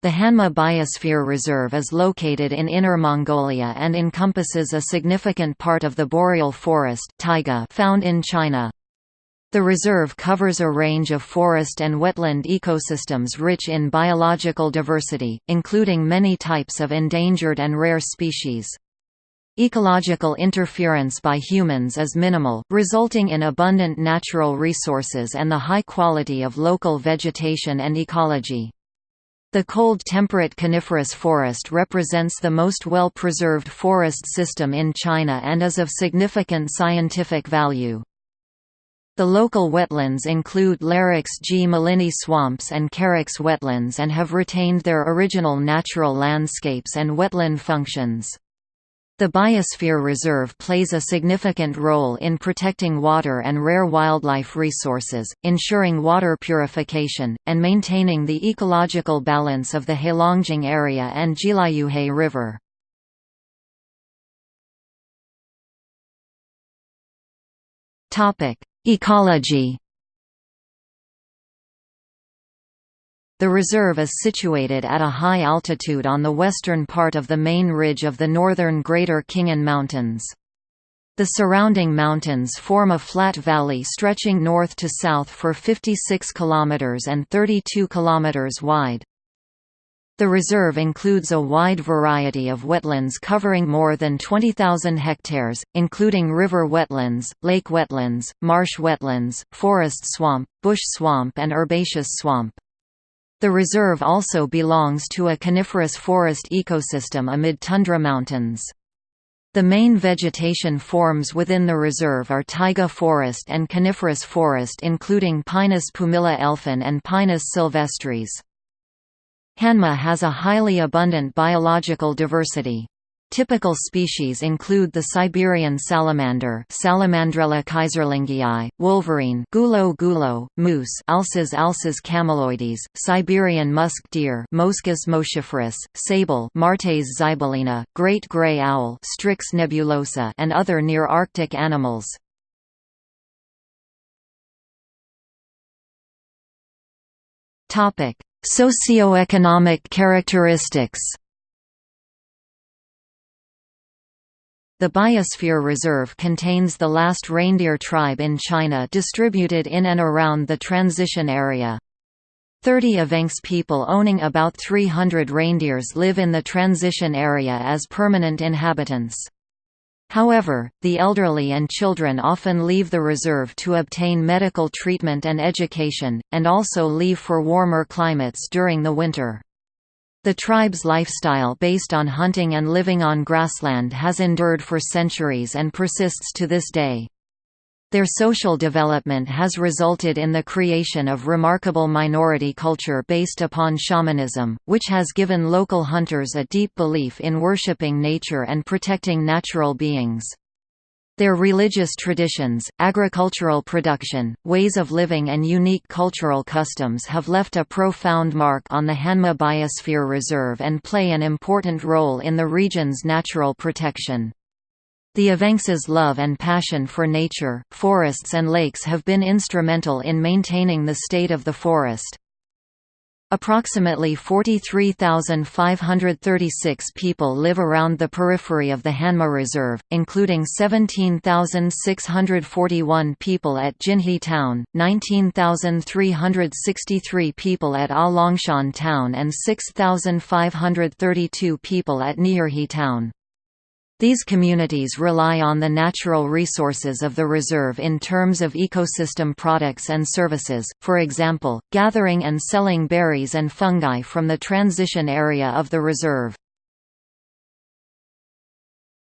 The Hanma Biosphere Reserve is located in Inner Mongolia and encompasses a significant part of the boreal forest taiga found in China. The reserve covers a range of forest and wetland ecosystems rich in biological diversity, including many types of endangered and rare species. Ecological interference by humans is minimal, resulting in abundant natural resources and the high quality of local vegetation and ecology. The cold temperate coniferous forest represents the most well-preserved forest system in China and is of significant scientific value. The local wetlands include Larix gmelinii swamps and Carex wetlands and have retained their original natural landscapes and wetland functions. The Biosphere Reserve plays a significant role in protecting water and rare wildlife resources, ensuring water purification, and maintaining the ecological balance of the Heilongjiang area and Jiaiyuhe River. Ecology The reserve is situated at a high altitude on the western part of the main ridge of the northern Greater Khingan Mountains. The surrounding mountains form a flat valley stretching north to south for 56 km and 32 km wide. The reserve includes a wide variety of wetlands covering more than 20,000 hectares, including river wetlands, lake wetlands, marsh wetlands, forest swamp, bush swamp and herbaceous swamp. The reserve also belongs to a coniferous forest ecosystem amid tundra mountains. The main vegetation forms within the reserve are taiga forest and coniferous forest including Pinus pumila elfin and Pinus sylvestris. Hanma has a highly abundant biological diversity. Typical species include the Siberian salamander Salamandrella keyserlingii, wolverine gulo gulo, moose Alces alces cameloides, Siberian musk deer Moschus moschiferus, sable Martes zibellina, great gray owl Strix nebulosa and other near-Arctic animals. Socioeconomic characteristics The Biosphere Reserve contains the last reindeer tribe in China distributed in and around the transition area. 30 Evenks people owning about 300 reindeers live in the transition area as permanent inhabitants. However, the elderly and children often leave the reserve to obtain medical treatment and education, and also leave for warmer climates during the winter. The tribe's lifestyle based on hunting and living on grassland has endured for centuries and persists to this day. Their social development has resulted in the creation of remarkable minority culture based upon shamanism, which has given local hunters a deep belief in worshipping nature and protecting natural beings. Their religious traditions, agricultural production, ways of living and unique cultural customs have left a profound mark on the Hanma Biosphere Reserve and play an important role in the region's natural protection. The Evenks' love and passion for nature, forests and lakes have been instrumental in maintaining the state of the forest. Approximately 43,536 people live around the periphery of the Hanma Reserve, including 17,641 people at Jinhe Town, 19,363 people at Alongshan Town and 6,532 people at Nierhe Town. These communities rely on the natural resources of the reserve in terms of ecosystem products and services, for example, gathering and selling berries and fungi from the transition area of the reserve.